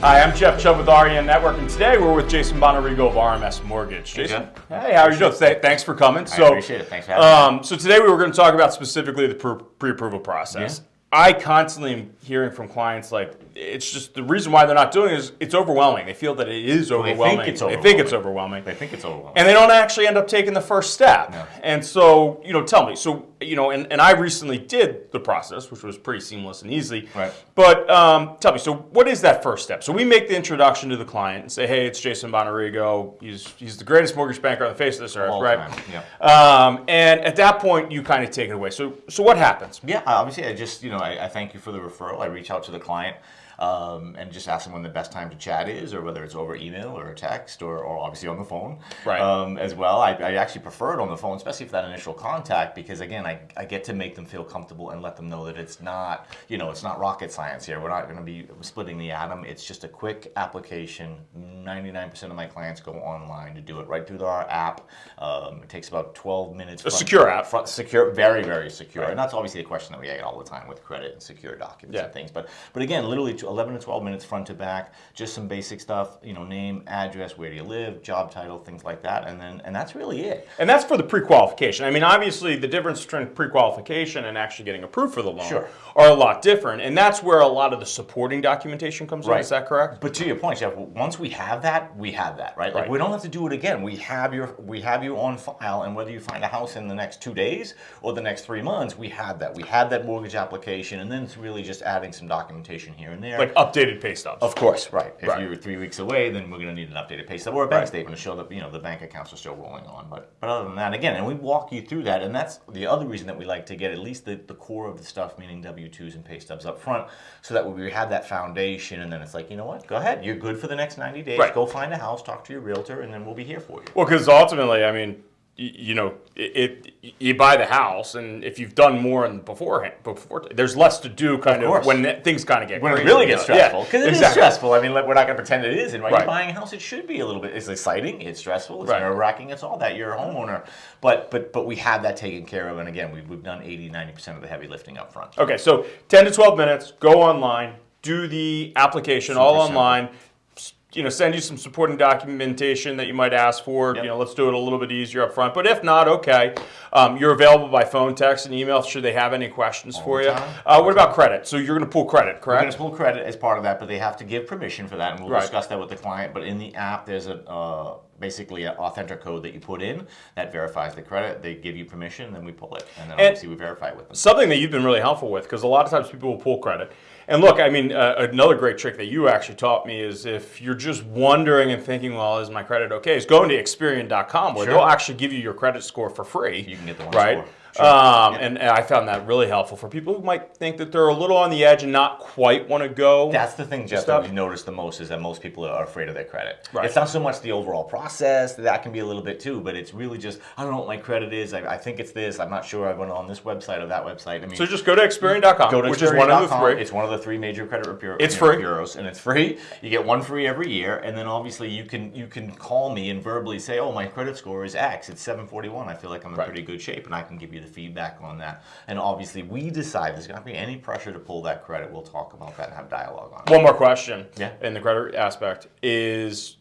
Hi, I'm Jeff Chubb with REN Network, and today we're with Jason Bonarigo of RMS Mortgage. Jason, hey, how are you doing? Thanks for coming. I appreciate it. Thanks for having um, So today we were going to talk about specifically the pre-approval process. Yeah. I constantly am hearing from clients like it's just the reason why they're not doing it is it's overwhelming. They feel that it is overwhelming. They think it's overwhelming. They think it's overwhelming. They think it's overwhelming. And they don't actually end up taking the first step. No. And so, you know, tell me. So, you know, and, and I recently did the process, which was pretty seamless and easy. Right. But um, tell me, so what is that first step? So we make the introduction to the client and say, hey, it's Jason Bonarigo. He's, he's the greatest mortgage banker on the face of this earth, All right? Time. Yeah. Um, and at that point, you kind of take it away. So, so what happens? Yeah, obviously, I just, you know, I, I thank you for the referral. I reach out to the client um, and just ask them when the best time to chat is, or whether it's over email or text, or, or obviously on the phone right. um, as well. I, I, actually prefer it on the phone, especially for that initial contact, because again, I, I get to make them feel comfortable and let them know that it's not, you know, it's not rocket science here. We're not going to be splitting the atom. It's just a quick application. 99% of my clients go online to do it right through our app. Um, it takes about 12 minutes. A secure app. Front, secure, very, very secure. Right. And that's obviously a question that we get all the time with credit and secure documents yeah. and things. But, but again, literally 11 to 12 minutes front to back, just some basic stuff, you know, name, address, where do you live, job title, things like that, and then and that's really it. And that's for the pre-qualification. I mean, obviously the difference between pre-qualification and actually getting approved for the loan sure. are a lot different, and that's where a lot of the supporting documentation comes right. in. Is that correct? But to your point, Jeff, once we have that, we have that, right? Like right. we don't have to do it again. We have your we have you on file, and whether you find a house in the next two days or the next three months, we have that. We had that mortgage application, and then it's really just adding some documentation here and there, like updated pay stubs. Of course, right. If right. you're three weeks away, then we're going to need an updated pay stub or a bank right. statement to show that you know the bank accounts are still rolling on. But but other than that, again, and we walk you through that, and that's the other reason that we like to get at least the, the core of the stuff, meaning W-2s and pay stubs up front, so that we have that foundation, and then it's like, you know what, go ahead, you're good for the next 90 days, right. go find a house, talk to your realtor, and then we'll be here for you. Well, because ultimately, I mean, you know, it, it, you buy the house, and if you've done more in beforehand, before there's less to do, kind of, of when things kind of get when crazy, it really gets stressful. Because yeah, exactly. is stressful. I mean, we're not going to pretend it isn't. Right? right? You're buying a house, it should be a little bit. It's exciting, it's stressful, it's right. nerve wracking, it's all that. You're a homeowner, but but but we have that taken care of. And again, we've, we've done 80, 90 percent of the heavy lifting up front. Okay, so 10 to 12 minutes. Go online, do the application Super all simple. You know, send you some supporting documentation that you might ask for. Yep. You know, let's do it a little bit easier up front. But if not, okay. Um, you're available by phone, text, and email should they have any questions All for you. Uh, what about credit? So you're going to pull credit, correct? We're going to pull credit as part of that, but they have to give permission for that, and we'll Right. discuss that with the client. But in the app, there's a uh, basically an authentic code that you put in that verifies the credit. They give you permission, then we pull it, and then And- obviously we verify it with them. Something that you've been really helpful with, because a lot of times people will pull credit. And look, I mean, uh, another great trick that you actually taught me is if you're just wondering and thinking, well, is my credit okay? Is going to Experian.com where Sure. they'll actually give you your credit score for free. You can get the one right? score. Sure. Um, Yeah. and, and I found that really helpful for people who might think that they're a little on the edge and not quite want to go. That's the thing, Jeff, stuff. that we noticed the most is that most people are afraid of their credit. Right. It's not so much the overall process, that can be a little bit too, but it's really just, I don't know what my credit is, I, I think it's this, I'm not sure, I went on this website or that website. I mean, So just go to Experian.com, Go to which is one of the three. It's one of the three major credit bureau, It's free. bureaus, and it's free. You get one free every year, and then obviously you can you can call me and verbally say, "Oh, my credit score is X. It's 741. I feel like I'm in Right. pretty good shape," and I can give you the feedback on that. And obviously, we decide there's going to be any pressure to pull that credit. We'll talk about that and have dialogue on it. One more question Yeah. in the credit aspect is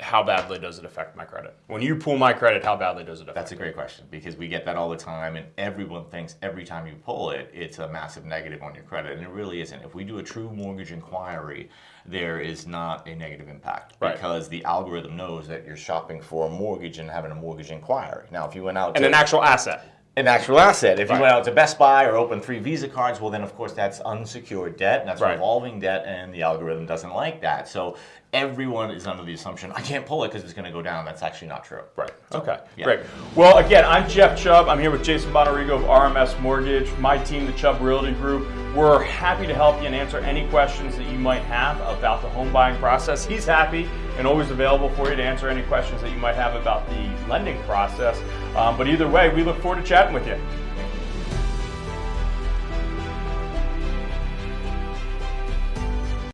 how badly does it affect my credit? When you pull my credit, how badly does it affect That's a great question because we get that all the time, and everyone thinks every time you pull it, it's a massive negative on your credit, and it really isn't. If we do a true mortgage inquiry, there is not a negative impact Right. because the algorithm knows that you're shopping for a mortgage and having a mortgage inquiry. Now, if you went out And an actual asset. an actual asset. If Right. you went out to Best Buy or opened three Visa cards, well, then of course that's unsecured debt, and that's Right. revolving debt, and the algorithm doesn't like that. So everyone is under the assumption I can't pull it because it's going to go down. That's actually not true. Right. Okay. yeah. Great. Well, again, I'm Jeff Chubb. I'm here with Jason Bonarigo of RMS Mortgage, my team, the Chubb Realty Group. We're happy to help you and answer any questions that you might have about the home buying process. He's happy and always available for you to answer any questions that you might have about the lending process. Um, but either way, we look forward to chatting with you.